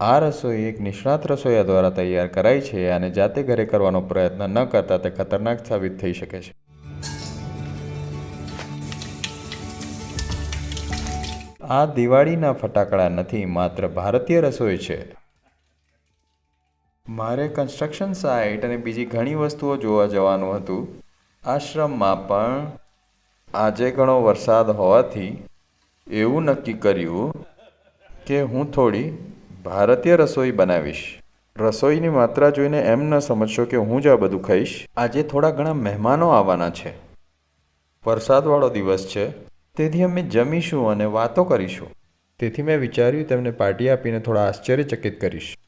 આ રસોઈ એક નિષ્ણાત રસોઈયા દ્વારા તૈયાર કરાઈ છે અને જાતે ઘરે કરવાનો પ્રયત્ન ન કરતા તે ખતરનાક સાબિત થઈ શકે છે. આ દિવાળીના ફટાકડા નથી, માત્ર ભારતીય રસોઈ છે. મારે કન્સ્ટ્રક્શન સાઇટ અને બીજી ઘણી વસ્તુઓ જોવા જવાનું હતું. આશ્રમમાં પણ આજે ઘણો વરસાદ હોવાથી એવું નક્કી કર્યું કે હું થોડી ભારતીય રસોઈ બનાવીશ. રસોઈની માત્રા જોઈને એમ ન સમજશો કે હું જ આ બધું ખાઈશ? આજે થોડા ઘણા મહેમાનો આવવાના છે. વરસાદવાળો દિવસ છે. તેથી અમે જમીશું અને વાતો કરીશું. તેથી મેં વિચાર્યું તેમને પાર્ટી આપીને થોડા આશ્ચર્યચકિત કરીશ.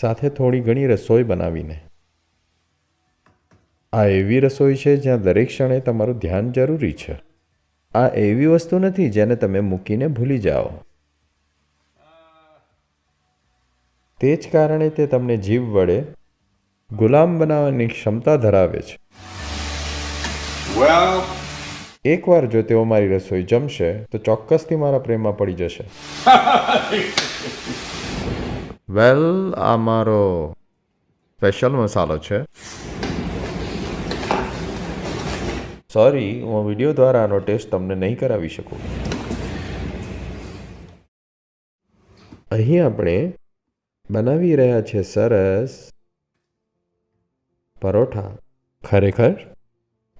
સાથે થોડી ઘણી રસોઈ બનાવીને. આ એવી રસોઈ છે જ્યાં દરેક ક્ષણે તમારું ધ્યાન જરૂરી છે. આ એવી વસ્તુ નથી જેને તમે મૂકીને ભૂલી જાઓ. તે જ કારણે તે તમને જીવ વડે ગુલામ બનાવવાની ક્ષમતા ધરાવે છે. એકવાર જો તેઓ મારી રસોઈ જમશે તો ચોક્કસથી મારા પ્રેમમાં પડી જશે. વેલ આ મારો સ્પેશિયલ મસાલો છે. સોરી હું વીડિયો દ્વારા આનો ટેસ્ટ તમને નહીં કરાવી શકું. અહીં આપણે બનાવી રહ્યા છે સરસ પરોઠા. ખરેખર?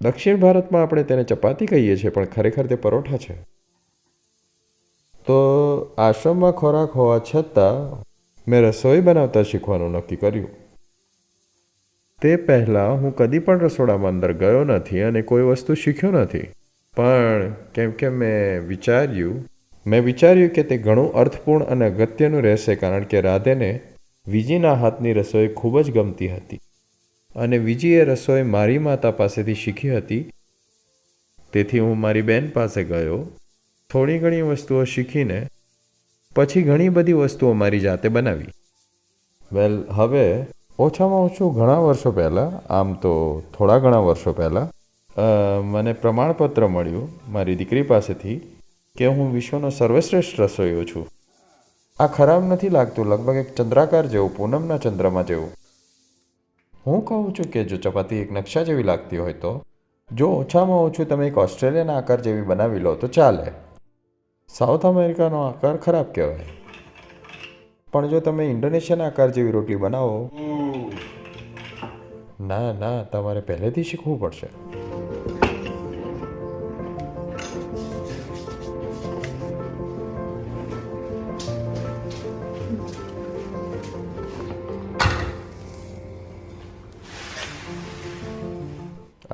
દક્ષિણ ભારતમાં આપણે તેને ચપાતી કહીએ છીએ, પણ ખરેખર તે પરોઠા છે. તો આશ્રમમાં ખોરાક હોવા છતાં મેં રસોઈ બનાવતા શીખવાનું નક્કી કર્યું. તે પહેલાં હું કદી પણ રસોડામાં અંદર ગયો નથી અને કોઈ વસ્તુ શીખ્યો નથી. પણ કેમ કે મેં વિચાર્યું મેં વિચાર્યું કે તે ઘણું અર્થપૂર્ણ અને અગત્યનું રહેશે કારણ કે રાધેને વિજીના હાથની રસોઈ ખૂબ જ ગમતી હતી. અને વિજીએ રસોઈ મારી માતા પાસેથી શીખી હતી. તેથી હું મારી બેન પાસે ગયો, થોડી ઘણી વસ્તુઓ શીખીને, પછી ઘણી બધી વસ્તુઓ મારી જાતે બનાવી. વેલ, હવે ઓછામાં ઓછું ઘણા વર્ષો પહેલાં, આમ તો થોડા ઘણા વર્ષો પહેલાં મને પ્રમાણપત્ર મળ્યું મારી દીકરી પાસેથી કે હું વિશ્વનો સર્વશ્રેષ્ઠ રસોઈયો છું. આ ખરાબ નથી લાગતું લગભગ એક ચંદ્રાકાર જેવું પૂનમના ચંદ્રમાં જેવું. હું કહું છું કે જો ચપાતી એક નકશા જેવી લાગતી હોય તો જો ઓછામાં ઓછું તમે એક ઓસ્ટ્રેલિયાના આકાર જેવી બનાવી લો તો ચાલે. સાઉથ અમેરિકાનો આકાર ખરાબ કહેવાય. પણ જો તમે ઇન્ડોનેશિયાના આકાર જેવી રોટલી બનાવો ના ના તમારે પહેલેથી શીખવું પડશે.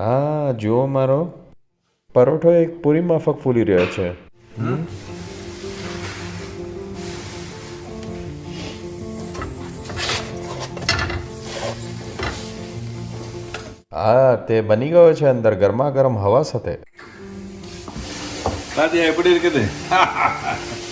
આ જુઓ મારો. પરોઠો એક પૂરી માફક ફૂલી રહ્યો છે. હા, તે બની ગયો છે અંદર ગરમા ગરમ હવા સાથે.